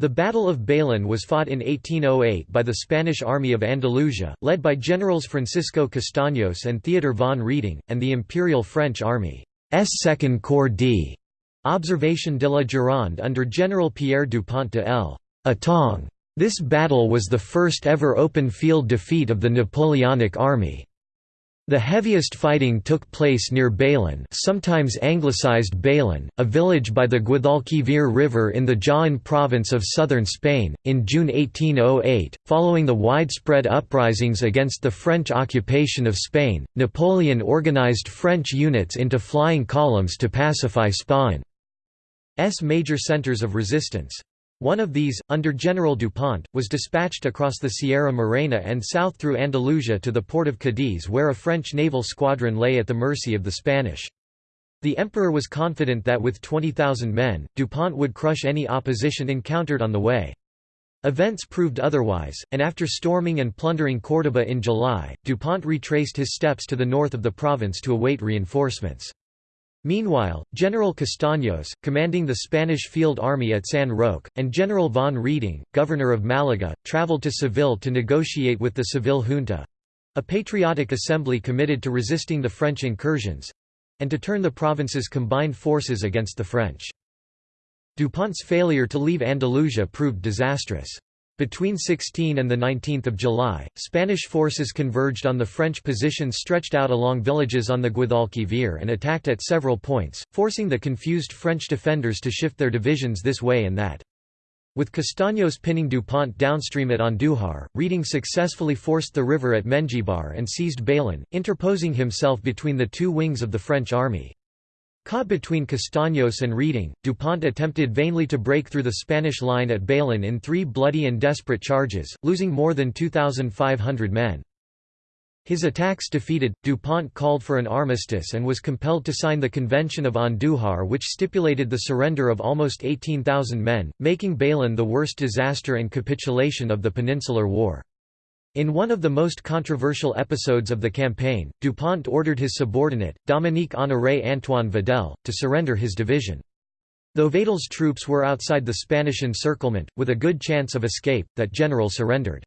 The Battle of Bailén was fought in 1808 by the Spanish Army of Andalusia, led by Generals Francisco Castaños and Theodor von Reding, and the Imperial French Army's Second Corps d. Observation de la Gironde under General Pierre Dupont de l'Étang. This battle was the first ever open field defeat of the Napoleonic army. The heaviest fighting took place near Bailén sometimes anglicized Bailén, a village by the Guadalquivir River in the Jaén province of southern Spain, in June 1808. Following the widespread uprisings against the French occupation of Spain, Napoleon organized French units into flying columns to pacify Spain's major centers of resistance. One of these, under General Dupont, was dispatched across the Sierra Morena and south through Andalusia to the port of Cadiz where a French naval squadron lay at the mercy of the Spanish. The emperor was confident that with 20,000 men, Dupont would crush any opposition encountered on the way. Events proved otherwise, and after storming and plundering Córdoba in July, Dupont retraced his steps to the north of the province to await reinforcements. Meanwhile, General Castaños, commanding the Spanish field army at San Roque, and General von Reding, governor of Malaga, traveled to Seville to negotiate with the Seville junta—a patriotic assembly committed to resisting the French incursions—and to turn the province's combined forces against the French. Dupont's failure to leave Andalusia proved disastrous. Between 16 and 19 July, Spanish forces converged on the French positions stretched out along villages on the Guadalquivir and attacked at several points, forcing the confused French defenders to shift their divisions this way and that. With Castaños pinning Dupont downstream at Andújar, Reding successfully forced the river at Mengibar and seized Bailén, interposing himself between the two wings of the French army. Caught between Castaños and Reding, Dupont attempted vainly to break through the Spanish line at Bailén in three bloody and desperate charges, losing more than 2,500 men. His attacks defeated, Dupont called for an armistice and was compelled to sign the Convention of Andújar which stipulated the surrender of almost 18,000 men, making Bailén the worst disaster and capitulation of the Peninsular War. In one of the most controversial episodes of the campaign, Dupont ordered his subordinate, Dominique Honoré Antoine Vidal, to surrender his division. Though Vidal's troops were outside the Spanish encirclement, with a good chance of escape, that general surrendered.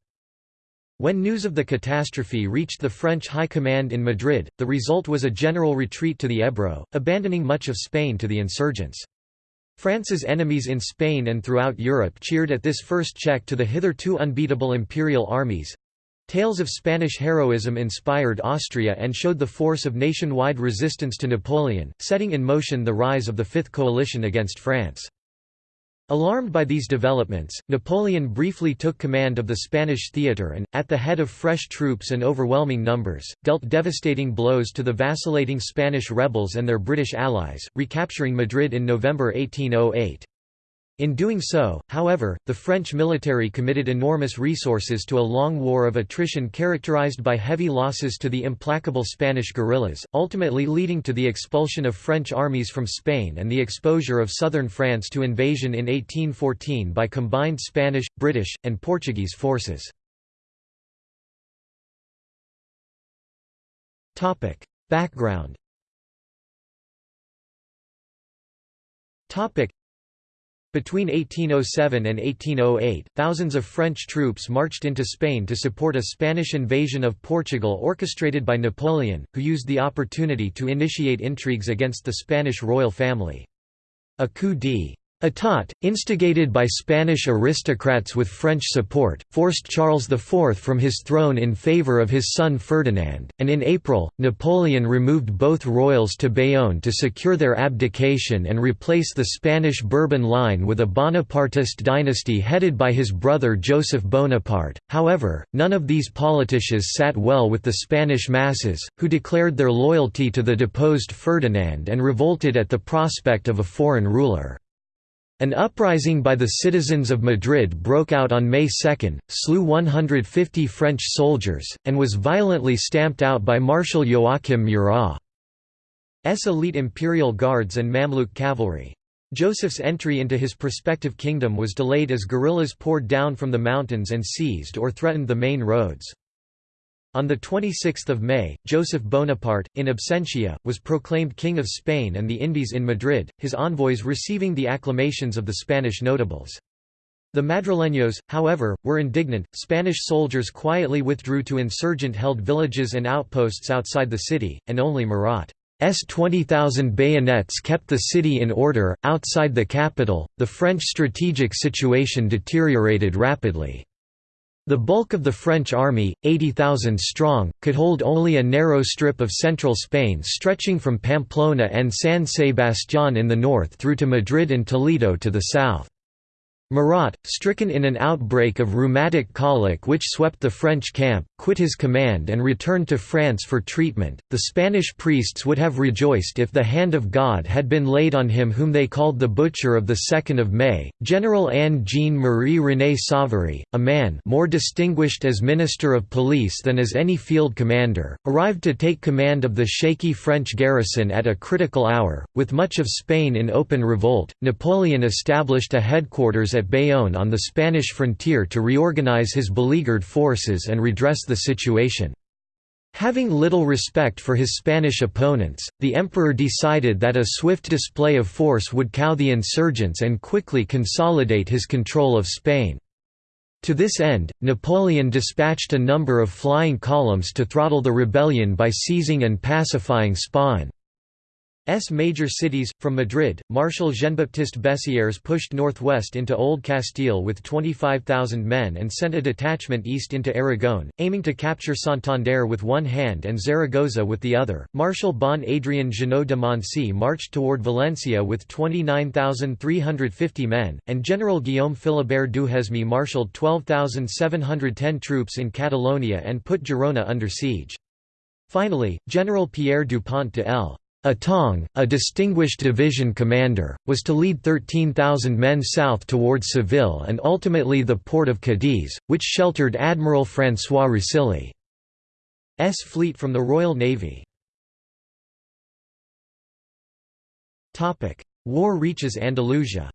When news of the catastrophe reached the French high command in Madrid, the result was a general retreat to the Ebro, abandoning much of Spain to the insurgents. France's enemies in Spain and throughout Europe cheered at this first check to the hitherto unbeatable imperial armies, Tales of Spanish heroism inspired Austria and showed the force of nationwide resistance to Napoleon, setting in motion the rise of the Fifth Coalition against France. Alarmed by these developments, Napoleon briefly took command of the Spanish theatre and, at the head of fresh troops and overwhelming numbers, dealt devastating blows to the vacillating Spanish rebels and their British allies, recapturing Madrid in November 1808. In doing so, however, the French military committed enormous resources to a long war of attrition characterized by heavy losses to the implacable Spanish guerrillas, ultimately leading to the expulsion of French armies from Spain and the exposure of southern France to invasion in 1814 by combined Spanish, British, and Portuguese forces. Background between 1807 and 1808, thousands of French troops marched into Spain to support a Spanish invasion of Portugal orchestrated by Napoleon, who used the opportunity to initiate intrigues against the Spanish royal family. A coup d' Etat, instigated by Spanish aristocrats with French support, forced Charles IV from his throne in favour of his son Ferdinand, and in April, Napoleon removed both royals to Bayonne to secure their abdication and replace the Spanish Bourbon line with a Bonapartist dynasty headed by his brother Joseph Bonaparte. However, none of these politicians sat well with the Spanish masses, who declared their loyalty to the deposed Ferdinand and revolted at the prospect of a foreign ruler. An uprising by the citizens of Madrid broke out on May 2, slew 150 French soldiers, and was violently stamped out by Marshal Joachim Murat's elite imperial guards and Mamluk cavalry. Joseph's entry into his prospective kingdom was delayed as guerrillas poured down from the mountains and seized or threatened the main roads. On 26 May, Joseph Bonaparte, in absentia, was proclaimed King of Spain and the Indies in Madrid, his envoys receiving the acclamations of the Spanish notables. The Madrileños, however, were indignant. Spanish soldiers quietly withdrew to insurgent held villages and outposts outside the city, and only Murat's 20,000 bayonets kept the city in order. Outside the capital, the French strategic situation deteriorated rapidly. The bulk of the French army, 80,000 strong, could hold only a narrow strip of central Spain stretching from Pamplona and San Sebastián in the north through to Madrid and Toledo to the south. Murat, stricken in an outbreak of rheumatic colic which swept the French camp, quit his command and returned to France for treatment. The Spanish priests would have rejoiced if the hand of God had been laid on him whom they called the Butcher of the 2nd of May. General Anne Jean Marie René Savary, a man more distinguished as Minister of Police than as any field commander, arrived to take command of the shaky French garrison at a critical hour. With much of Spain in open revolt, Napoleon established a headquarters at Bayonne on the Spanish frontier to reorganize his beleaguered forces and redress the situation. Having little respect for his Spanish opponents, the emperor decided that a swift display of force would cow the insurgents and quickly consolidate his control of Spain. To this end, Napoleon dispatched a number of flying columns to throttle the rebellion by seizing and pacifying Spain. S major cities. From Madrid, Marshal Jean-Baptiste Bessières pushed northwest into Old Castile with 25,000 men and sent a detachment east into Aragon, aiming to capture Santander with one hand and Zaragoza with the other. Marshal Bon Adrien Jeannot de Moncey marched toward Valencia with 29,350 men, and General Guillaume Philibert Duhesme marshalled 12,710 troops in Catalonia and put Girona under siege. Finally, General Pierre Dupont de L. Étang, a distinguished division commander, was to lead 13,000 men south towards Seville and ultimately the port of Cadiz, which sheltered Admiral François Rosily's fleet from the Royal Navy. War reaches Andalusia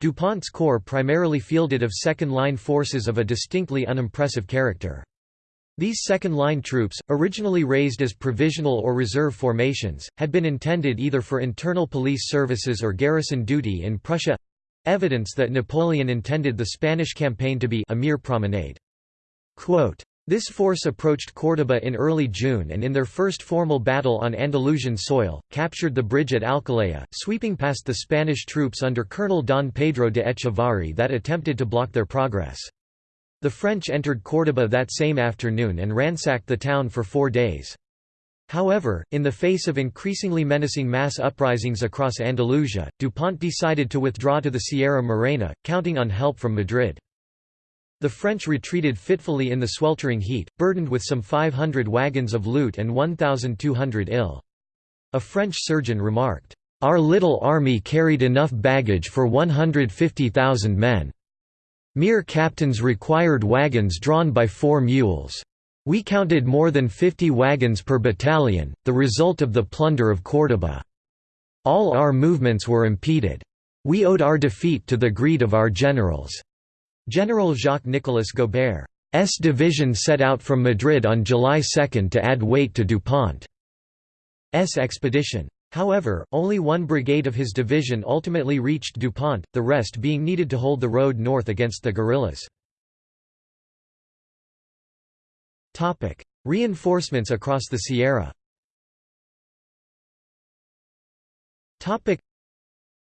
Dupont's corps primarily fielded of second-line forces of a distinctly unimpressive character. These second-line troops, originally raised as provisional or reserve formations, had been intended either for internal police services or garrison duty in Prussia—evidence that Napoleon intended the Spanish campaign to be a mere promenade. Quote, this force approached Córdoba in early June and in their first formal battle on Andalusian soil, captured the bridge at Alcolea, sweeping past the Spanish troops under Colonel Don Pedro de Echevarri that attempted to block their progress. The French entered Córdoba that same afternoon and ransacked the town for four days. However, in the face of increasingly menacing mass uprisings across Andalusia, Dupont decided to withdraw to the Sierra Morena, counting on help from Madrid. The French retreated fitfully in the sweltering heat, burdened with some 500 wagons of loot and 1,200 ill. A French surgeon remarked, "...our little army carried enough baggage for 150,000 men." Mere captains required wagons drawn by four mules. We counted more than 50 wagons per battalion, the result of the plunder of Córdoba. All our movements were impeded. We owed our defeat to the greed of our generals." General Jacques-Nicolas Gobert's division set out from Madrid on July 2 to add weight to Dupont's expedition. However, only one brigade of his division ultimately reached DuPont, the rest being needed to hold the road north against the guerrillas. Reinforcements across the Sierra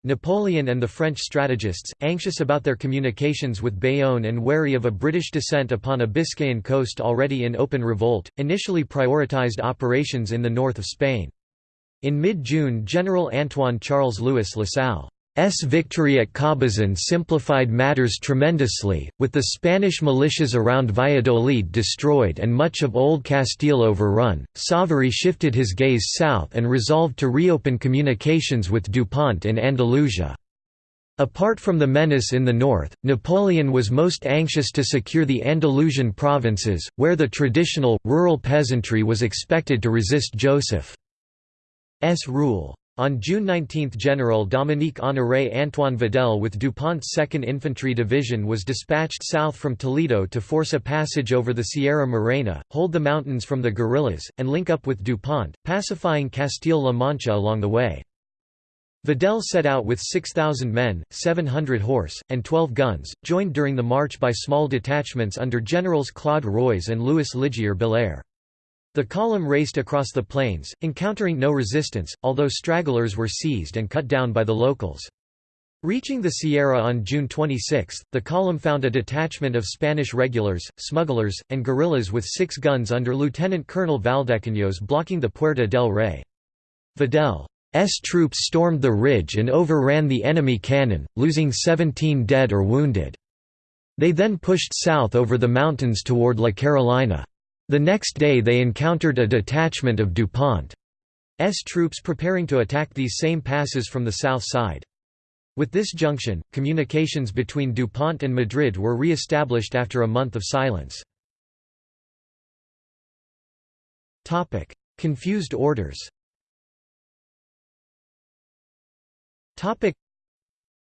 Napoleon and the French strategists, anxious about their communications with Bayonne and wary of a British descent upon a Biscayan coast already in open revolt, initially prioritized operations in the north of Spain. In mid-June General Antoine Charles Louis Lasalle's victory at Cabezón simplified matters tremendously, with the Spanish militias around Valladolid destroyed and much of Old Castile overrun. Savary shifted his gaze south and resolved to reopen communications with Dupont in Andalusia. Apart from the menace in the north, Napoleon was most anxious to secure the Andalusian provinces, where the traditional, rural peasantry was expected to resist Joseph. S rule. On June 19 General Dominique Honoré Antoine Vidal with Dupont's 2nd Infantry Division was dispatched south from Toledo to force a passage over the Sierra Morena, hold the mountains from the guerrillas, and link up with Dupont, pacifying Castile-La Mancha along the way. Vidal set out with 6,000 men, 700 horse, and 12 guns, joined during the march by small detachments under generals Claude Roize and Louis Liger Belair. The column raced across the plains, encountering no resistance, although stragglers were seized and cut down by the locals. Reaching the Sierra on June 26, the column found a detachment of Spanish regulars, smugglers, and guerrillas with six guns under Lieutenant Colonel Valdecaños blocking the Puerta del Rey. Vidal's troops stormed the ridge and overran the enemy cannon, losing 17 dead or wounded. They then pushed south over the mountains toward La Carolina. The next day they encountered a detachment of DuPont's troops preparing to attack these same passes from the south side. With this junction, communications between DuPont and Madrid were re-established after a month of silence. Confused orders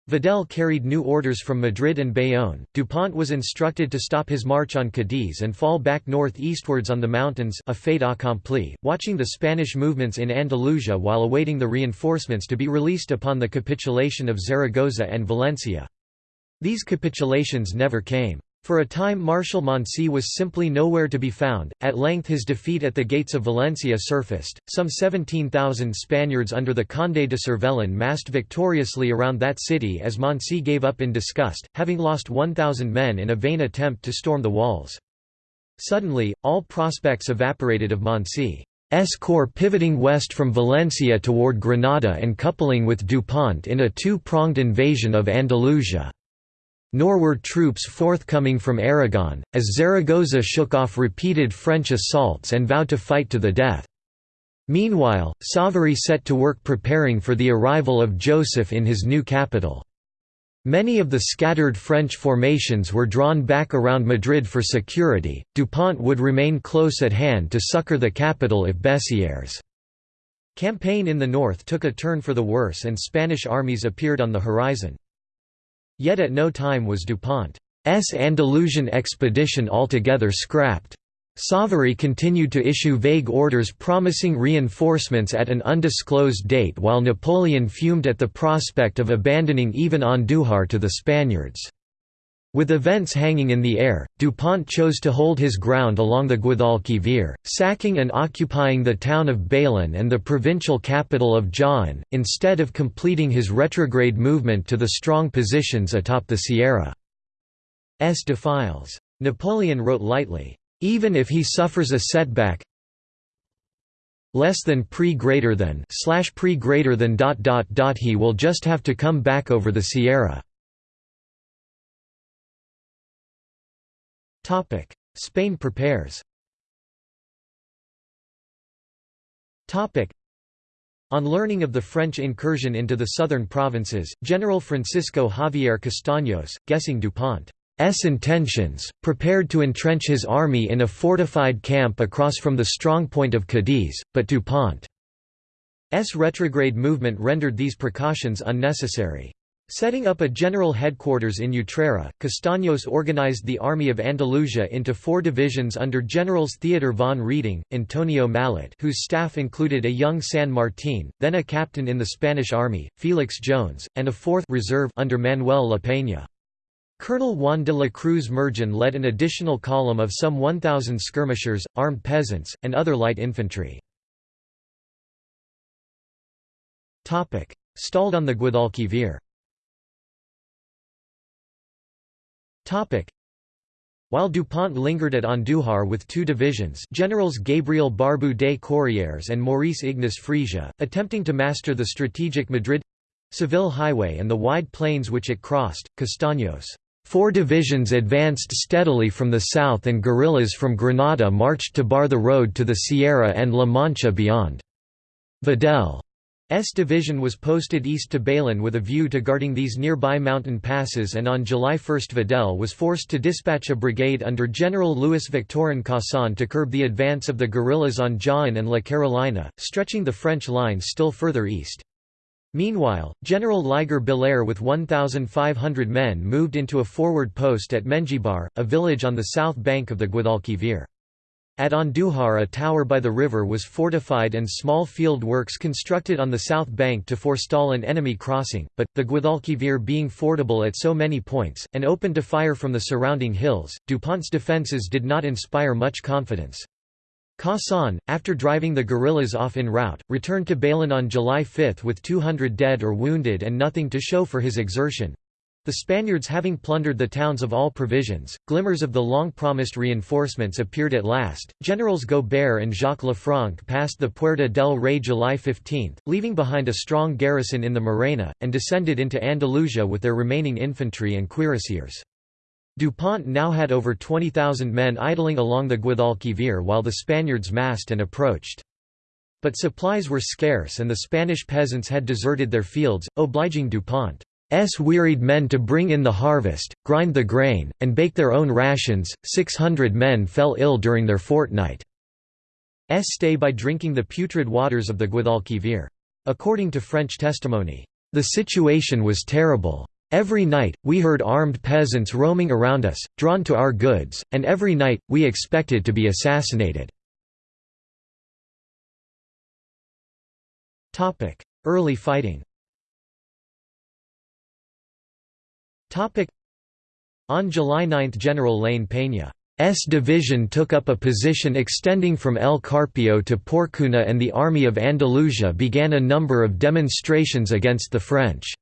Vidal carried new orders from Madrid and Bayonne. Dupont was instructed to stop his march on Cadiz and fall back northeastwards on the mountains a fait accompli, watching the Spanish movements in Andalusia while awaiting the reinforcements to be released upon the capitulation of Zaragoza and Valencia. These capitulations never came. For a time Marshal Moncey was simply nowhere to be found, at length his defeat at the gates of Valencia surfaced, some 17,000 Spaniards under the Conde de Cervellón massed victoriously around that city as Moncey gave up in disgust, having lost 1,000 men in a vain attempt to storm the walls. Suddenly, all prospects evaporated of Moncey's corps pivoting west from Valencia toward Granada and coupling with Dupont in a two-pronged invasion of Andalusia. Nor were troops forthcoming from Aragon, as Zaragoza shook off repeated French assaults and vowed to fight to the death. Meanwhile, Savary set to work preparing for the arrival of Joseph in his new capital. Many of the scattered French formations were drawn back around Madrid for security, Dupont would remain close at hand to succor the capital if Bessieres' campaign in the north took a turn for the worse and Spanish armies appeared on the horizon. Yet at no time was DuPont's Andalusian expedition altogether scrapped. Savary continued to issue vague orders promising reinforcements at an undisclosed date while Napoleon fumed at the prospect of abandoning even Andújar to the Spaniards. With events hanging in the air, Dupont chose to hold his ground along the Guadalquivir, sacking and occupying the town of Bailén and the provincial capital of Jaén, instead of completing his retrograde movement to the strong positions atop the Sierra's defiles. Napoleon wrote lightly, "...even if he suffers a setback less than pre greater than slash pre greater than dot dot dot he will just have to come back over the Sierra." Spain prepares. On learning of the French incursion into the southern provinces, General Francisco Javier Castaños, guessing Dupont's intentions, prepared to entrench his army in a fortified camp across from the strong point of Cadiz, but Dupont's retrograde movement rendered these precautions unnecessary. Setting up a general headquarters in Utrera, Castaños organized the Army of Andalusia into four divisions under Generals Theodor von Reding, Antonio Mallet whose staff included a young San Martin, then a captain in the Spanish army, Felix Jones, and a fourth reserve under Manuel La Peña. Colonel Juan de la Cruz Mergen led an additional column of some 1,000 skirmishers, armed peasants, and other light infantry. Stalled on the Guadalquivir While Dupont lingered at Andújar with two divisions Generals Gabriel Barbou de Courrières and Maurice Ignace Fresia, attempting to master the strategic Madrid—Seville highway and the wide plains which it crossed, Castaños' Four divisions advanced steadily from the south and guerrillas from Granada marched to bar the road to the Sierra and La Mancha beyond. Vidal S division was posted east to Bailén with a view to guarding these nearby mountain passes and on July 1 Vidal was forced to dispatch a brigade under General Louis Victorin Cauçon to curb the advance of the guerrillas on Jaén and La Carolina, stretching the French lines still further east. Meanwhile, General Liger Belair with 1,500 men moved into a forward post at Mengibar, a village on the south bank of the Guadalquivir. At Andujar a tower by the river was fortified and small field works constructed on the south bank to forestall an enemy crossing, but, the Guadalquivir being fordable at so many points, and open to fire from the surrounding hills, Dupont's defences did not inspire much confidence. Cauçon, after driving the guerrillas off en route, returned to Bailén on July 5 with 200 dead or wounded and nothing to show for his exertion. The Spaniards having plundered the towns of all provisions, glimmers of the long-promised reinforcements appeared at last. Generals Gobert and Jacques Lefranc passed the Puerta del Rey July 15, leaving behind a strong garrison in the Morena, and descended into Andalusia with their remaining infantry and cuirassiers. Dupont now had over 20,000 men idling along the Guadalquivir while the Spaniards massed and approached. But supplies were scarce and the Spanish peasants had deserted their fields, obliging Dupont S wearied men to bring in the harvest, grind the grain, and bake their own rations. Six hundred men fell ill during their fortnight. S stay by drinking the putrid waters of the Guadalquivir. According to French testimony, the situation was terrible. Every night, we heard armed peasants roaming around us, drawn to our goods, and every night, we expected to be assassinated. Early fighting On July 9 General La Peña's division took up a position extending from El Carpio to Porcuna and the Army of Andalusia began a number of demonstrations against the French.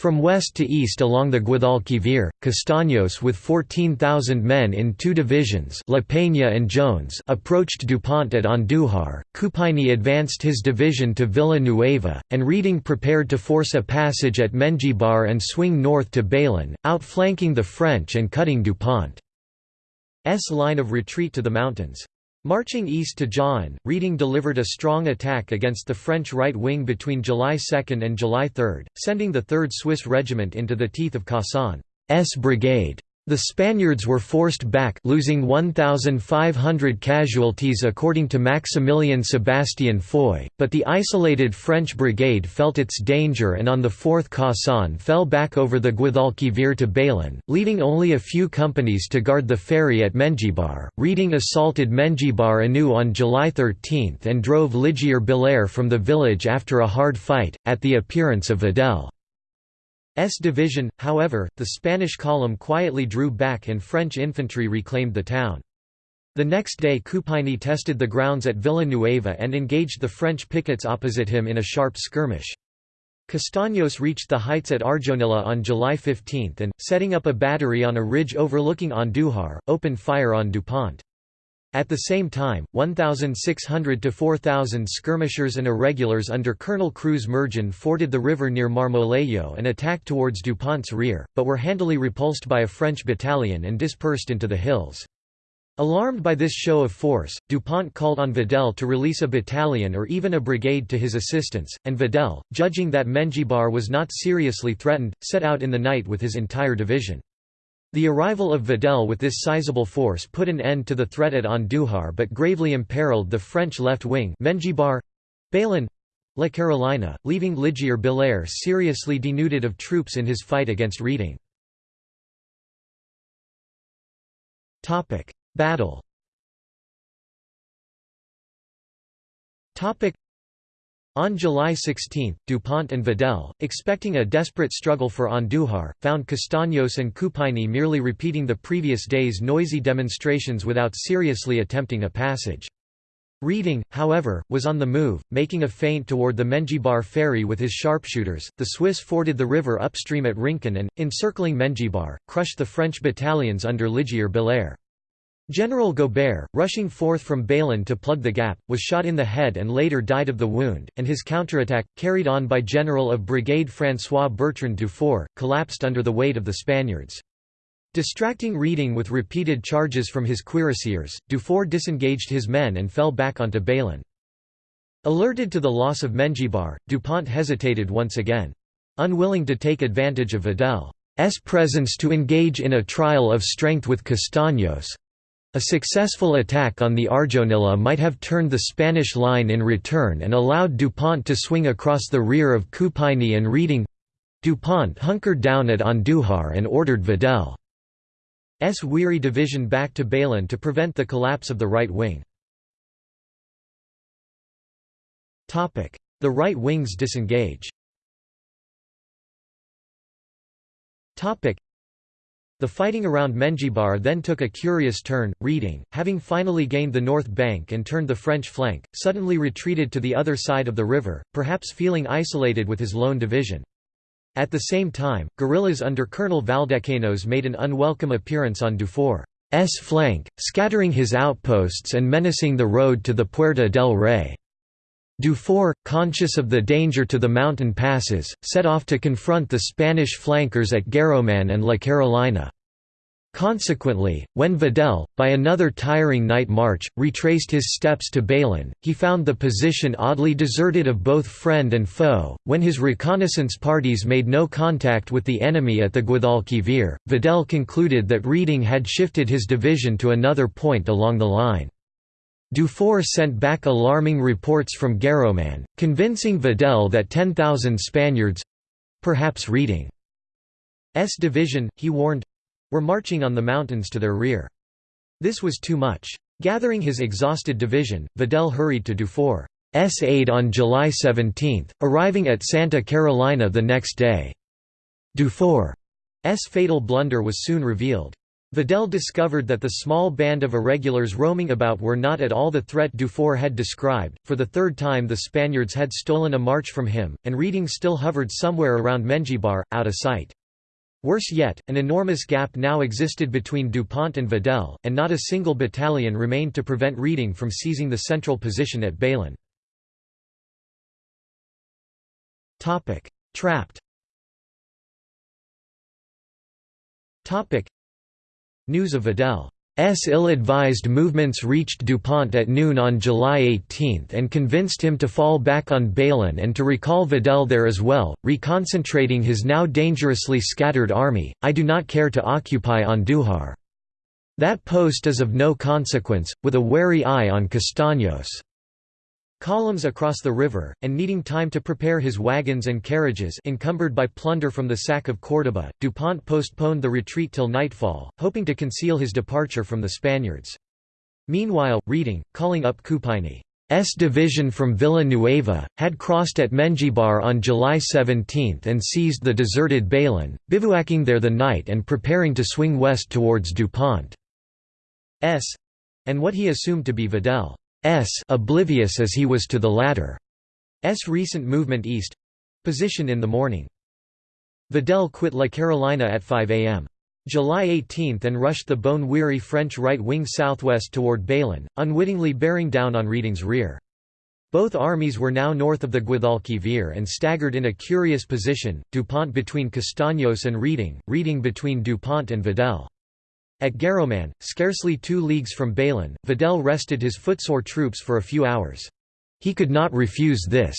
From west to east along the Guadalquivir, Castaños with 14,000 men in two divisions La Peña and Jones approached Dupont at Andújar, Coupigny advanced his division to Villa Nueva, and Reding prepared to force a passage at Mengibar and swing north to Bailén, outflanking the French and cutting Dupont's line of retreat to the mountains. Marching east to Jaén, Reding delivered a strong attack against the French right wing between July 2 and July 3, sending the 3rd Swiss Regiment into the teeth of Cauçon's brigade. The Spaniards were forced back losing 1,500 casualties according to Maximilian Sebastian Foy, but the isolated French brigade felt its danger and on the 4th Cauçon fell back over the Guadalquivir to Bailén, leaving only a few companies to guard the ferry at Mengibar. Reding assaulted Mengibar anew on July 13 and drove Liger Belair from the village after a hard fight, at the appearance of Vidal. S division, however, the Spanish column quietly drew back and French infantry reclaimed the town. The next day Coupigny tested the grounds at Villanueva and engaged the French pickets opposite him in a sharp skirmish. Castaños reached the heights at Arjonilla on July 15 and, setting up a battery on a ridge overlooking Andújar, opened fire on Dupont. At the same time, 1,600 to 4,000 skirmishers and irregulars under Colonel Cruz Mergen forded the river near Marmolejo and attacked towards Dupont's rear, but were handily repulsed by a French battalion and dispersed into the hills. Alarmed by this show of force, Dupont called on Vidal to release a battalion or even a brigade to his assistance, and Vidal, judging that Mengibar was not seriously threatened, set out in the night with his entire division. The arrival of Vidal with this sizable force put an end to the threat at Andújar but gravely imperiled the French left wing Mengibar, Bailén, La Carolina, leaving Liger Belair seriously denuded of troops in his fight against Reding. Battle on July 16, Dupont and Vidal, expecting a desperate struggle for Andújar, found Castaños and Coupigny merely repeating the previous day's noisy demonstrations without seriously attempting a passage. Reding, however, was on the move, making a feint toward the Mengibar ferry with his sharpshooters. The Swiss forded the river upstream at Rincon and, encircling Mengibar, crushed the French battalions under Liger Belair. General Gobert, rushing forth from Bailén to plug the gap, was shot in the head and later died of the wound, and his counterattack, carried on by General of Brigade François Bertrand Dufour, collapsed under the weight of the Spaniards. Distracting Reding with repeated charges from his cuirassiers, Dufour disengaged his men and fell back onto Bailén. Alerted to the loss of Mengibar, Dupont hesitated once again. Unwilling to take advantage of Vidal's presence to engage in a trial of strength with Castaños, a successful attack on the Arjonilla might have turned the Spanish line in return and allowed Dupont to swing across the rear of Coupigny and Reding. Dupont hunkered down at Andújar and ordered Vidal Weary division back to Bailén to prevent the collapse of the right wing. The right wings disengage the fighting around Mengibar then took a curious turn, Reding, having finally gained the north bank and turned the French flank, suddenly retreated to the other side of the river, perhaps feeling isolated with his lone division. At the same time, guerrillas under Colonel Valdecanos made an unwelcome appearance on Dufour's flank, scattering his outposts and menacing the road to the Puerta del Rey. Dufour, conscious of the danger to the mountain passes, set off to confront the Spanish flankers at Guarromán and La Carolina. Consequently, when Vidal, by another tiring night march, retraced his steps to Bailén, he found the position oddly deserted of both friend and foe. When his reconnaissance parties made no contact with the enemy at the Guadalquivir, Vidal concluded that Reding had shifted his division to another point along the line. Dufour sent back alarming reports from Guarromán, convincing Vidal that 10,000 Spaniards—perhaps Reding's division, he warned—were marching on the mountains to their rear. This was too much. Gathering his exhausted division, Vidal hurried to Dufour's aid on July 17, arriving at Santa Carolina the next day. Dufour's fatal blunder was soon revealed. Vidal discovered that the small band of irregulars roaming about were not at all the threat Dufour had described. For the third time, the Spaniards had stolen a march from him, and Reding still hovered somewhere around Mengibar, out of sight. Worse yet, an enormous gap now existed between Dupont and Vidal, and not a single battalion remained to prevent Reding from seizing the central position at Bailén. Trapped News of Vidal's ill-advised movements reached DuPont at noon on July 18 and convinced him to fall back on Bailén and to recall Vidal there as well, reconcentrating his now dangerously scattered army, I do not care to occupy Andújar. That post is of no consequence, with a wary eye on Castaños. Columns across the river, and needing time to prepare his wagons and carriages encumbered by plunder from the sack of Córdoba, Dupont postponed the retreat till nightfall, hoping to conceal his departure from the Spaniards. Meanwhile, Reding, calling up Coupigny's division from Villa Nueva, had crossed at Mengibar on July 17 and seized the deserted Bailén, bivouacking there the night and preparing to swing west towards Dupont's and what he assumed to be Vidal. S oblivious as he was to the latter's recent movement east position in the morning. Vidal quit La Carolina at 5 am. July 18 and rushed the bone-weary French right wing southwest toward Bailén, unwittingly bearing down on Reding's rear. Both armies were now north of the Guadalquivir and staggered in a curious position, Dupont between Castaños and Reding, Reding between Dupont and Vidal. At Guarromán, scarcely two leagues from Bailén, Vidal rested his footsore troops for a few hours. He could not refuse this,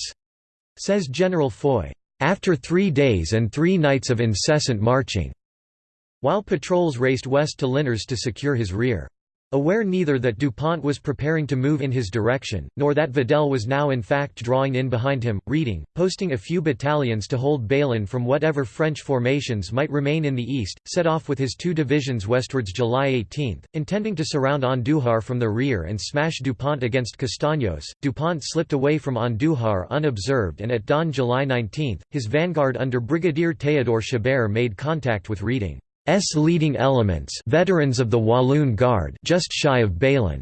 says General Foy, after three days and three nights of incessant marching, while patrols raced west to Linares to secure his rear. Aware neither that Dupont was preparing to move in his direction, nor that Vidal was now in fact drawing in behind him, Reding, posting a few battalions to hold Bailén from whatever French formations might remain in the east, set off with his two divisions westwards July 18, intending to surround Andújar from the rear and smash Dupont against Castaños. Dupont slipped away from Andújar unobserved and at dawn July 19, his vanguard under Brigadier Théodore Chabert made contact with Reding. S leading elements veterans of the Walloon Guard just shy of Bailén.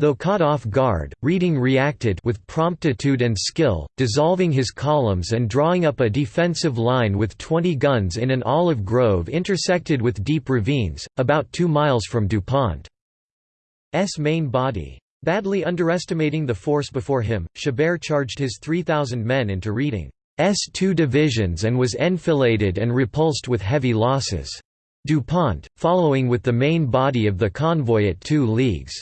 Though caught off guard, Reding reacted with promptitude and skill, dissolving his columns and drawing up a defensive line with 20 guns in an olive grove intersected with deep ravines, about two miles from DuPont's main body. Badly underestimating the force before him, Chabert charged his 3,000 men into Reding. S two divisions and was enfiladed and repulsed with heavy losses. DuPont, following with the main body of the convoy at two leagues'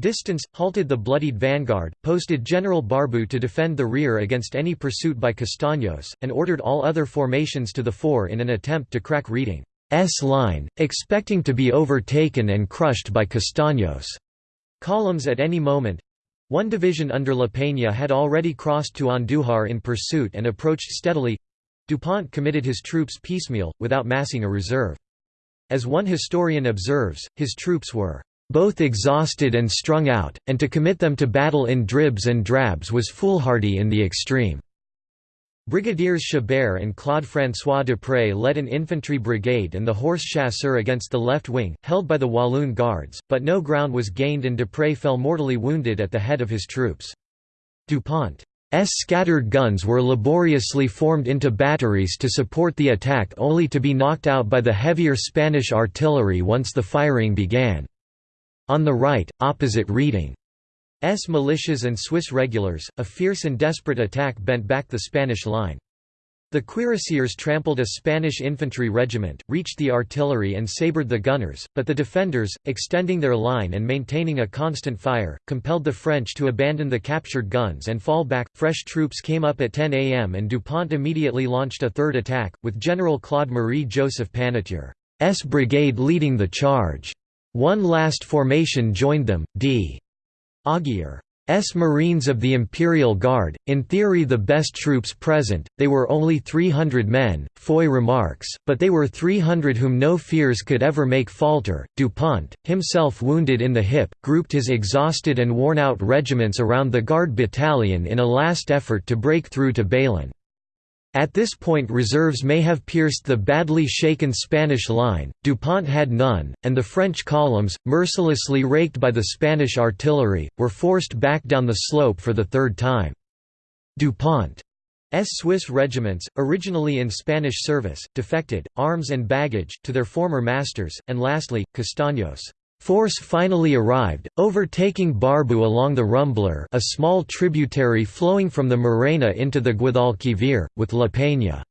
distance, halted the bloodied vanguard, posted General Barbou to defend the rear against any pursuit by Castaños, and ordered all other formations to the fore in an attempt to crack Reding's line, expecting to be overtaken and crushed by Castaños' columns at any moment. One division under La Peña had already crossed to Andújar in pursuit and approached steadily. DuPont committed his troops piecemeal, without massing a reserve. As one historian observes, his troops were both exhausted and strung out, and to commit them to battle in dribs and drabs was foolhardy in the extreme. Brigadiers Chabert and Claude-François Dupré led an infantry brigade and the horse chasseur against the left wing, held by the Walloon Guards, but no ground was gained and Dupré fell mortally wounded at the head of his troops. Dupont's scattered guns were laboriously formed into batteries to support the attack only to be knocked out by the heavier Spanish artillery once the firing began. On the right, opposite Reding militias and Swiss regulars, a fierce and desperate attack bent back the Spanish line. The cuirassiers trampled a Spanish infantry regiment, reached the artillery and sabred the gunners, but the defenders, extending their line and maintaining a constant fire, compelled the French to abandon the captured guns and fall back. Fresh troops came up at 10 am and Dupont immediately launched a third attack, with General Claude-Marie Joseph Panetière's brigade leading the charge. One last formation joined them, d. Aguirre's Marines of the Imperial Guard, in theory the best troops present, they were only 300 men, Foy remarks, but they were 300 whom no fears could ever make falter. Dupont, himself wounded in the hip, grouped his exhausted and worn-out regiments around the Guard battalion in a last effort to break through to Bailén. At this point reserves may have pierced the badly shaken Spanish line, Dupont had none, and the French columns, mercilessly raked by the Spanish artillery, were forced back down the slope for the third time. Dupont's Swiss regiments, originally in Spanish service, defected, arms and baggage, to their former masters, and lastly, Castaños' Force finally arrived, overtaking Barbou along the Rumblar a small tributary flowing from the Morena into the Guadalquivir, with La Peña's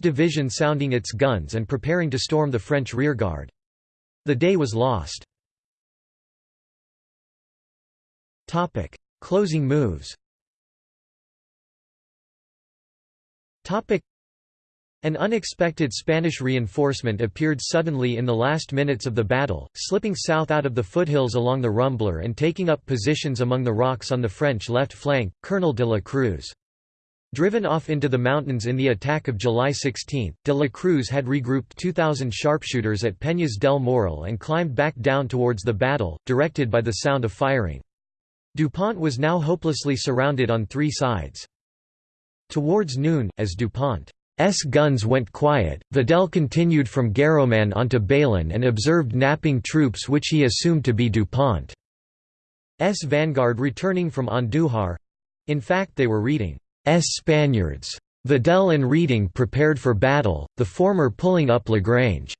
division sounding its guns and preparing to storm the French rearguard. The day was lost. Closing moves an unexpected Spanish reinforcement appeared suddenly in the last minutes of the battle, slipping south out of the foothills along the Rumblar and taking up positions among the rocks on the French left flank, Colonel de la Cruz. Driven off into the mountains in the attack of July 16, de la Cruz had regrouped 2,000 sharpshooters at Peñas del Morral and climbed back down towards the battle, directed by the sound of firing. Dupont was now hopelessly surrounded on three sides. Towards noon, as Dupont S guns went quiet. Vidal continued from Guarromán onto Bailén and observed napping troops which he assumed to be Dupont's vanguard returning from Andújar. In fact they were Reding S Spaniards. Vidal and Reding prepared for battle, the former pulling up Lagrange's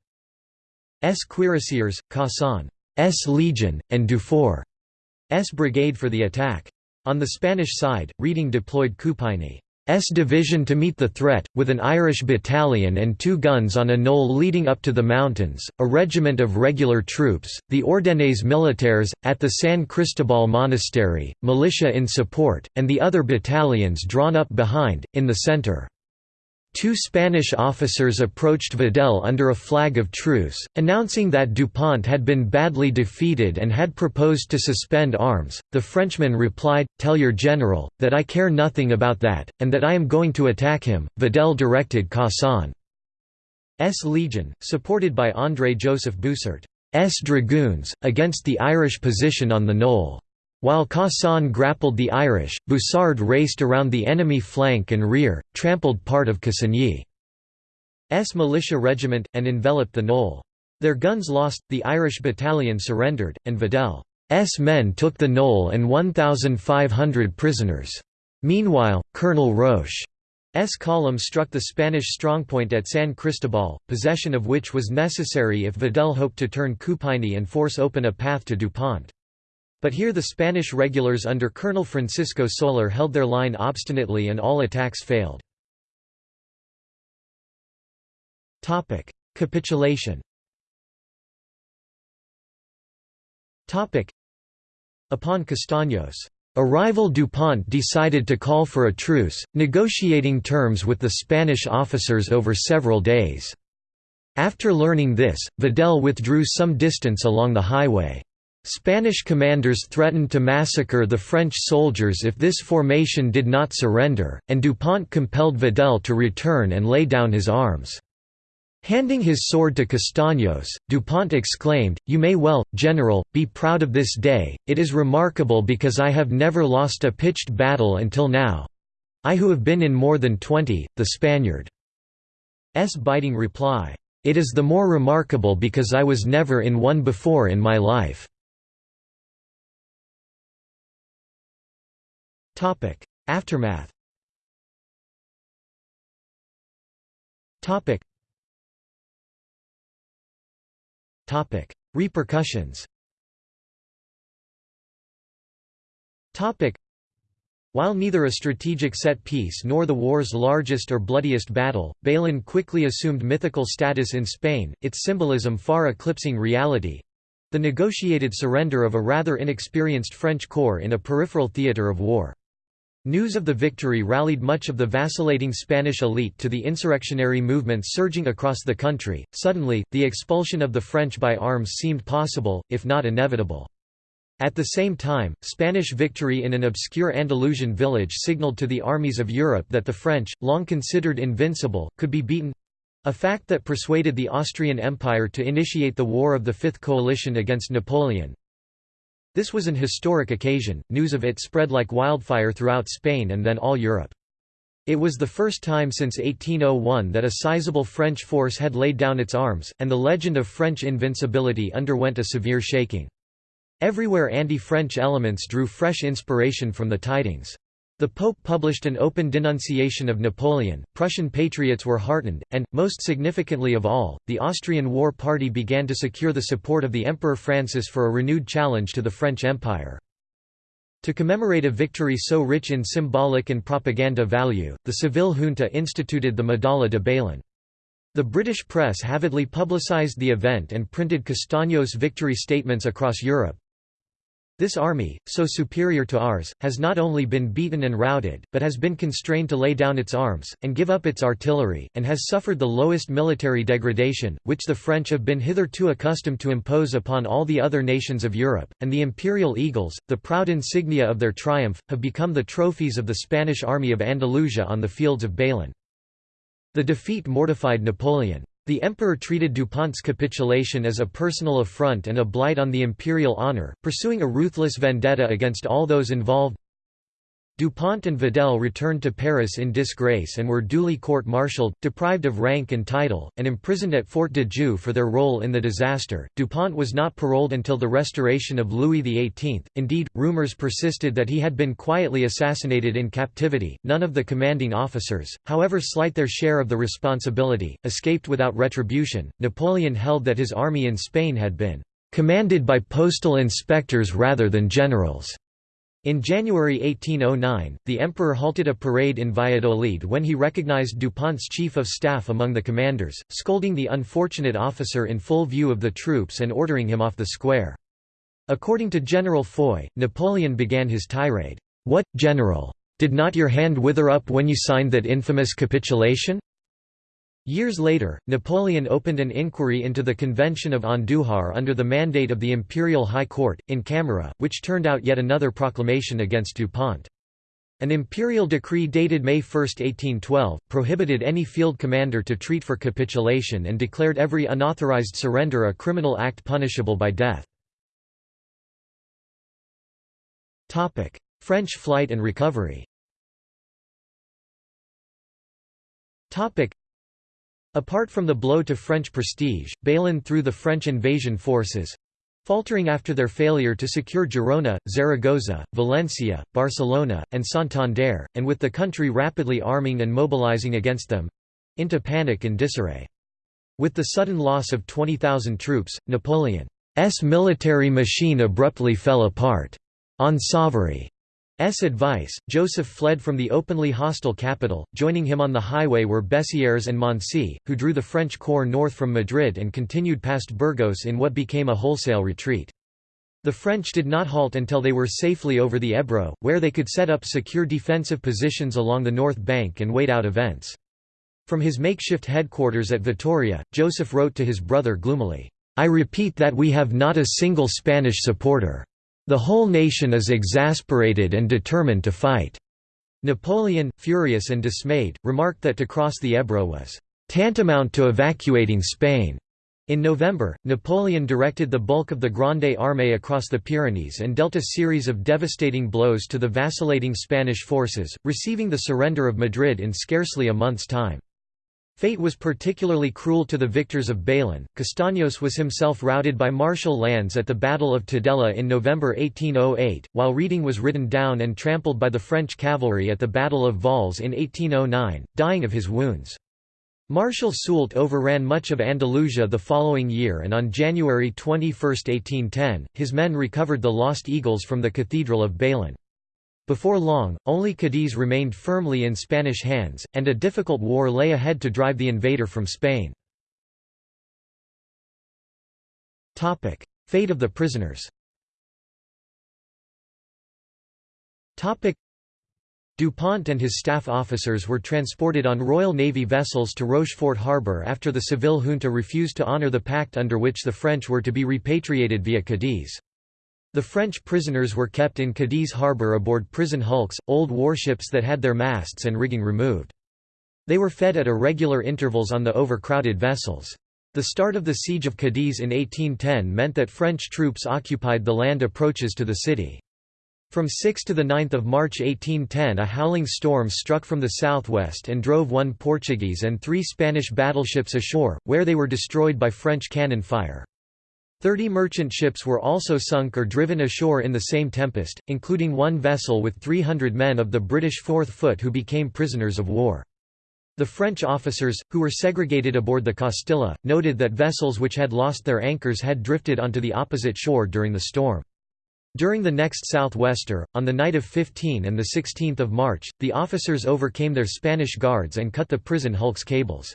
cuirassiers, Caussan's legion, and Dufour's brigade for the attack. On the Spanish side, Reding deployed Coupigny. S division to meet the threat, with an Irish battalion and two guns on a knoll leading up to the mountains, a regiment of regular troops, the Ordenes Militaires, at the San Cristobal Monastery, militia in support, and the other battalions drawn up behind, in the centre. Two Spanish officers approached Vidal under a flag of truce, announcing that Dupont had been badly defeated and had proposed to suspend arms. The Frenchman replied, Tell your general, that I care nothing about that, and that I am going to attack him. Vidal directed Caussan's legion, supported by André Joseph Boussart's dragoons, against the Irish position on the knoll. While Caussan grappled the Irish, Boussart raced around the enemy flank and rear, trampled part of Cassagny's militia regiment, and enveloped the knoll. Their guns lost, the Irish battalion surrendered, and Vidal's men took the knoll and 1,500 prisoners. Meanwhile, Colonel Roche's column struck the Spanish strongpoint at San Cristobal, possession of which was necessary if Vidal hoped to turn Coupigny and force open a path to Dupont. But here the Spanish regulars under Colonel Francisco Soler held their line obstinately and all attacks failed. Capitulation Upon Castaños' arrival Dupont decided to call for a truce, negotiating terms with the Spanish officers over several days. After learning this, Vidal withdrew some distance along the highway. Spanish commanders threatened to massacre the French soldiers if this formation did not surrender, and Dupont compelled Vidal to return and lay down his arms. Handing his sword to Castaños, Dupont exclaimed, You may well, General, be proud of this day, it is remarkable because I have never lost a pitched battle until now—I who have been in more than twenty, the Spaniard's biting reply, "'It is the more remarkable because I was never in one before in my life." Aftermath. Topic. Repercussions. Topic. while neither a strategic set piece nor the war's largest or bloodiest battle, Bailén quickly assumed mythical status in Spain, its symbolism far eclipsing reality—the negotiated surrender of a rather inexperienced French corps in a peripheral theatre of war. News of the victory rallied much of the vacillating Spanish elite to the insurrectionary movements surging across the country. Suddenly, the expulsion of the French by arms seemed possible, if not inevitable. At the same time, Spanish victory in an obscure Andalusian village signaled to the armies of Europe that the French, long considered invincible, could be beaten—a fact that persuaded the Austrian Empire to initiate the War of the Fifth Coalition against Napoleon. This was an historic occasion, news of it spread like wildfire throughout Spain and then all Europe. It was the first time since 1801 that a sizable French force had laid down its arms, and the legend of French invincibility underwent a severe shaking. Everywhere anti-French elements drew fresh inspiration from the tidings. The Pope published an open denunciation of Napoleon, Prussian patriots were heartened, and, most significantly of all, the Austrian War Party began to secure the support of the Emperor Francis for a renewed challenge to the French Empire. To commemorate a victory so rich in symbolic and propaganda value, the Seville junta instituted the Medalla de Bailén. The British press avidly publicised the event and printed Castaños' victory statements across Europe, this army, so superior to ours, has not only been beaten and routed, but has been constrained to lay down its arms, and give up its artillery, and has suffered the lowest military degradation, which the French have been hitherto accustomed to impose upon all the other nations of Europe, and the imperial eagles, the proud insignia of their triumph, have become the trophies of the Spanish army of Andalusia on the fields of Bailén. The defeat mortified Napoleon. The emperor treated Dupont's capitulation as a personal affront and a blight on the imperial honor, pursuing a ruthless vendetta against all those involved. Dupont and Vidal returned to Paris in disgrace and were duly court-martialed, deprived of rank and title, and imprisoned at Fort de Joux for their role in the disaster. Dupont was not paroled until the restoration of Louis XVIII. Indeed, rumors persisted that he had been quietly assassinated in captivity. None of the commanding officers, however slight their share of the responsibility, escaped without retribution. Napoleon held that his army in Spain had been commanded by postal inspectors rather than generals. In January 1809, the emperor halted a parade in Valladolid when he recognized Dupont's chief of staff among the commanders, scolding the unfortunate officer in full view of the troops and ordering him off the square. According to General Foy, Napoleon began his tirade, "'What, General? Did not your hand wither up when you signed that infamous capitulation? Years later, Napoleon opened an inquiry into the Convention of Andújar under the mandate of the Imperial High Court, in camera, which turned out yet another proclamation against Dupont. An imperial decree dated May 1, 1812, prohibited any field commander to treat for capitulation and declared every unauthorized surrender a criminal act punishable by death. French flight and recovery Apart from the blow to French prestige, Bailén threw the French invasion forces—faltering after their failure to secure Girona, Zaragoza, Valencia, Barcelona, and Santander, and with the country rapidly arming and mobilizing against them—into panic and disarray. With the sudden loss of 20,000 troops, Napoleon's military machine abruptly fell apart. On Savary advice, Joseph fled from the openly hostile capital, joining him on the highway were Bessières and Moncey, who drew the French corps north from Madrid and continued past Burgos in what became a wholesale retreat. The French did not halt until they were safely over the Ebro, where they could set up secure defensive positions along the north bank and wait out events. From his makeshift headquarters at Vitoria, Joseph wrote to his brother gloomily, "'I repeat that we have not a single Spanish supporter. The whole nation is exasperated and determined to fight." Napoleon, furious and dismayed, remarked that to cross the Ebro was tantamount to evacuating Spain. In November, Napoleon directed the bulk of the Grande Armée across the Pyrenees and dealt a series of devastating blows to the vacillating Spanish forces, receiving the surrender of Madrid in scarcely a month's time. Fate was particularly cruel to the victors of Bailén. Castaños was himself routed by Marshal Lannes at the Battle of Tudela in November 1808, while Reding was ridden down and trampled by the French cavalry at the Battle of Valls in 1809, dying of his wounds. Marshal Soult overran much of Andalusia the following year and on January 21, 1810, his men recovered the lost eagles from the Cathedral of Bailén. Before long, only Cadiz remained firmly in Spanish hands, and a difficult war lay ahead to drive the invader from Spain. Fate of the prisoners Dupont and his staff officers were transported on Royal Navy vessels to Rochefort harbour after the Seville junta refused to honour the pact under which the French were to be repatriated via Cadiz. The French prisoners were kept in Cadiz harbour aboard prison hulks, old warships that had their masts and rigging removed. They were fed at irregular intervals on the overcrowded vessels. The start of the siege of Cadiz in 1810 meant that French troops occupied the land approaches to the city. From 6 to 9 March 1810 a howling storm struck from the southwest and drove one Portuguese and three Spanish battleships ashore, where they were destroyed by French cannon fire. Thirty merchant ships were also sunk or driven ashore in the same tempest, including one vessel with 300 men of the British Fourth Foot who became prisoners of war. The French officers, who were segregated aboard the Castilla, noted that vessels which had lost their anchors had drifted onto the opposite shore during the storm. During the next southwester, on the night of 15 and 16 March, the officers overcame their Spanish guards and cut the prison hulk's cables.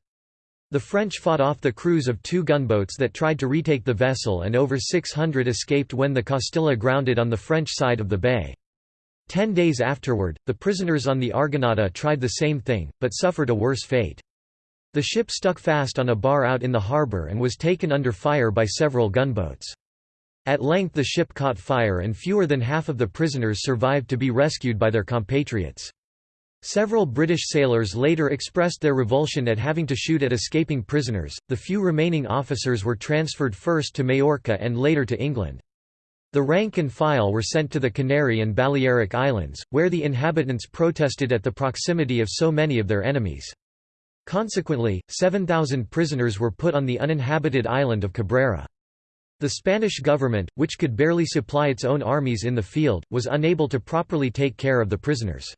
The French fought off the crews of two gunboats that tried to retake the vessel and over 600 escaped when the Castilla grounded on the French side of the bay. Ten days afterward, the prisoners on the Argonauta tried the same thing, but suffered a worse fate. The ship stuck fast on a bar out in the harbour and was taken under fire by several gunboats. At length the ship caught fire and fewer than half of the prisoners survived to be rescued by their compatriots. Several British sailors later expressed their revulsion at having to shoot at escaping prisoners. The few remaining officers were transferred first to Majorca and later to England. The rank and file were sent to the Canary and Balearic Islands, where the inhabitants protested at the proximity of so many of their enemies. Consequently, 7,000 prisoners were put on the uninhabited island of Cabrera. The Spanish government, which could barely supply its own armies in the field, was unable to properly take care of the prisoners.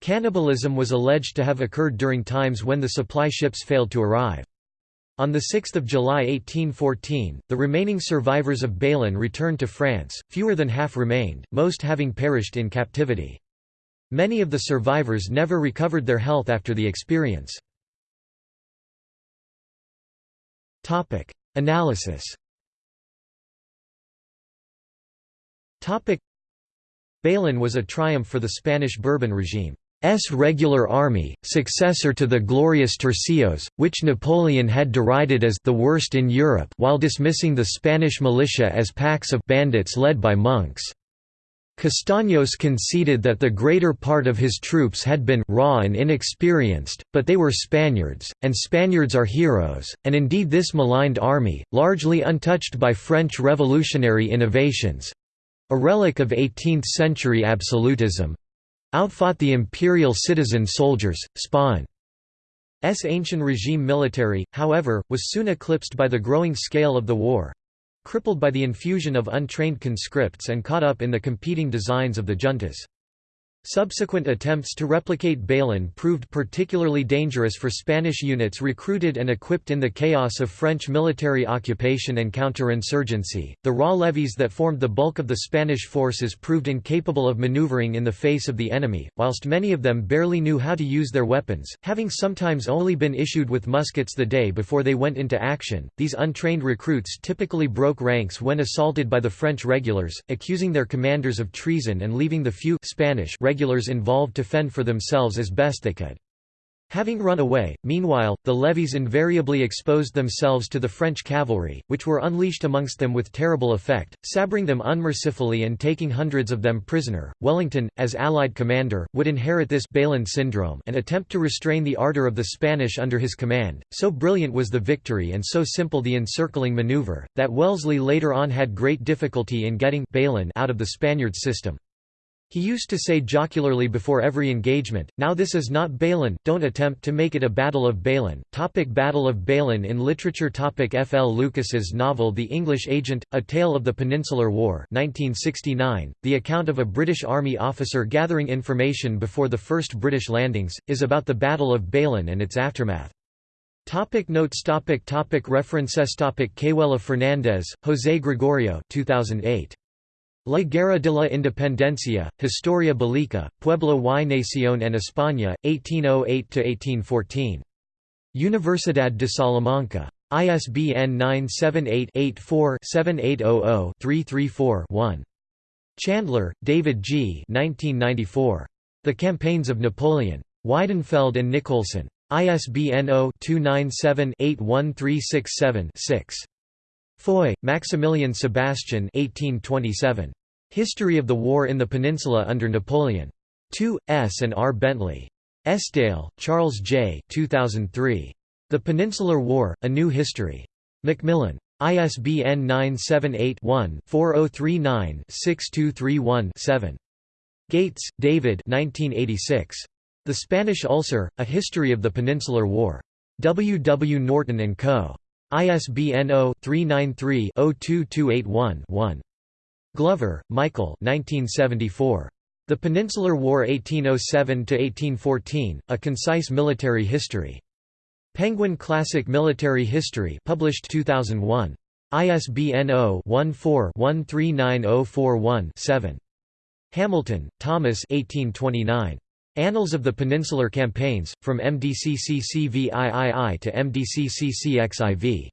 Cannibalism was alleged to have occurred during times when the supply ships failed to arrive. On 6 July 1814, the remaining survivors of Bailén returned to France, fewer than half remained, most having perished in captivity. Many of the survivors never recovered their health after the experience. Analysis Bailén was a triumph for the Spanish Bourbon regime's regular army, successor to the glorious tercios, which Napoleon had derided as the worst in Europe while dismissing the Spanish militia as packs of bandits led by monks. Castaños conceded that the greater part of his troops had been raw and inexperienced, but they were Spaniards, and Spaniards are heroes, and indeed this maligned army, largely untouched by French revolutionary innovations, a relic of 18th-century absolutism—outfought the imperial citizen soldiers, Spain's ancient regime military, however, was soon eclipsed by the growing scale of the war—crippled by the infusion of untrained conscripts and caught up in the competing designs of the juntas. Subsequent attempts to replicate Bailén proved particularly dangerous for Spanish units recruited and equipped in the chaos of French military occupation and counterinsurgency. The raw levies that formed the bulk of the Spanish forces proved incapable of maneuvering in the face of the enemy, whilst many of them barely knew how to use their weapons, having sometimes only been issued with muskets the day before they went into action. These untrained recruits typically broke ranks when assaulted by the French regulars, accusing their commanders of treason and leaving the few Spanish regulars involved to fend for themselves as best they could. Having run away, meanwhile, the levies invariably exposed themselves to the French cavalry, which were unleashed amongst them with terrible effect, sabring them unmercifully and taking hundreds of them prisoner. Wellington, as Allied commander, would inherit this Bailén syndrome and attempt to restrain the ardor of the Spanish under his command. So brilliant was the victory and so simple the encircling maneuver, that Wellesley later on had great difficulty in getting Bailén out of the Spaniard system. He used to say jocularly before every engagement, now this is not Bailén, don't attempt to make it a Battle of Bailén. Topic Battle of Bailén in literature Topic F. L. Lucas's novel The English Agent, A Tale of the Peninsular War 1969, the account of a British Army officer gathering information before the first British landings, is about the Battle of Bailén and its aftermath. Topic notes topic topic References topic Cayuela Fernandez, José Gregorio 2008. La Guerra de la Independencia, Historia Bélica, Pueblo y Nación en España, 1808–1814. Universidad de Salamanca. ISBN 978-84-7800-334-1. Chandler, David G. 1994. The Campaigns of Napoleon. Weidenfeld and Nicolson. ISBN 0-297-81367-6. Foy, Maximilian Sebastian 1827. History of the War in the Peninsula under Napoleon. 2, S. and R. Bentley. Esdaile, Charles J. 2003. The Peninsular War, A New History. Macmillan. ISBN 978-1-4039-6231-7. Gates, David 1986. The Spanish Ulcer, A History of the Peninsular War. W. W. Norton & Co. ISBN 0-393-02281-1. Glover, Michael The Peninsular War 1807–1814, A Concise Military History. Penguin Classic Military History published 2001. ISBN 0-14-139041-7. Hamilton, Thomas 1829. Annals of the Peninsular Campaigns, from MDCCCVIII to MDCCCXIV.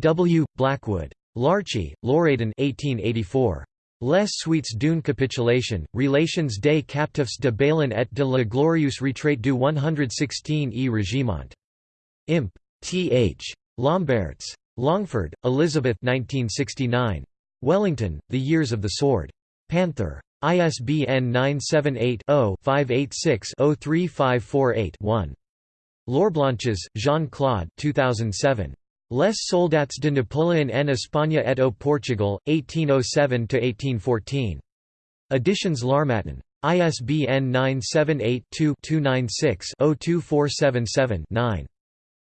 W. Blackwood. Larchey, Loredan 1884. Les suites d'une capitulation, Relations des captifs de Bailén et de la glorieuse retraite du 116 e Régiment. Imp. Th. Lombaerts. Longford, Elizabeth 1969. Wellington, The Years of the Sword. Panther. ISBN 978-0-586-03548-1. Lorblanches, Jean-Claude 2007. Les soldats de Napoléon en Espagne et au Portugal, 1807–1814. Editions L'Harmattan. ISBN 978-2-296-02477-9.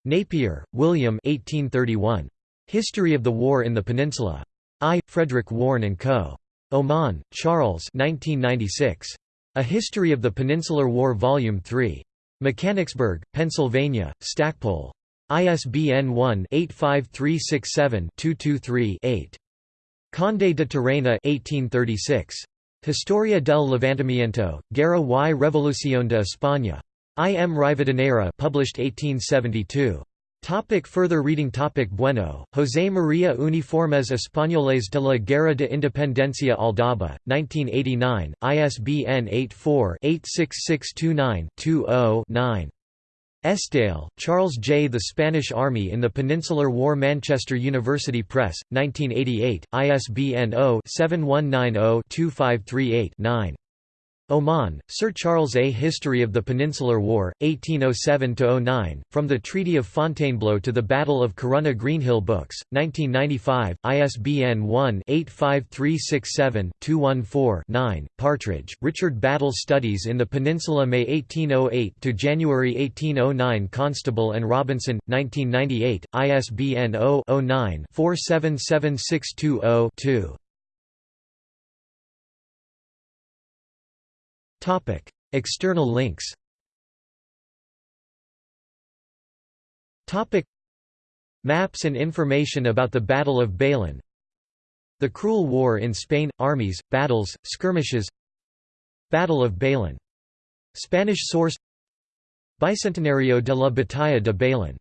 Napier, William 1831. History of the War in the Peninsula. I. Frederick Warren & Co. Oman, Charles 1996. A History of the Peninsular War Volume 3. Mechanicsburg, Pennsylvania, Stackpole. ISBN 1-85367-223-8. Conde de Toreno 1836. Historia del Levantamiento, Guerra y Revolución de España. I. M. Rivadeneira published 1872. Topic further reading Topic Bueno, José María Uniformes Españoles de la Guerra de Independencia Aldaba, 1989, ISBN 84-86629-20-9. Esdaile, Charles J. The Spanish Army in the Peninsular War Manchester University Press, 1988, ISBN 0-7190-2538-9. Oman, Sir Charles A. History of the Peninsular War, 1807–09, From the Treaty of Fontainebleau to the Battle of Corunna Greenhill Books, 1995, ISBN 1-85367-214-9, Partridge, Richard Battle Studies in the Peninsula May 1808 to January 1809 Constable and Robinson, 1998, ISBN 0-09-477620-2. Topic: External links. Topic: Maps and information about the Battle of Bailén. The Cruel War in Spain – Armies, Battles, Skirmishes Battle of Bailén. Spanish source Bicentenario de la Batalla de Bailén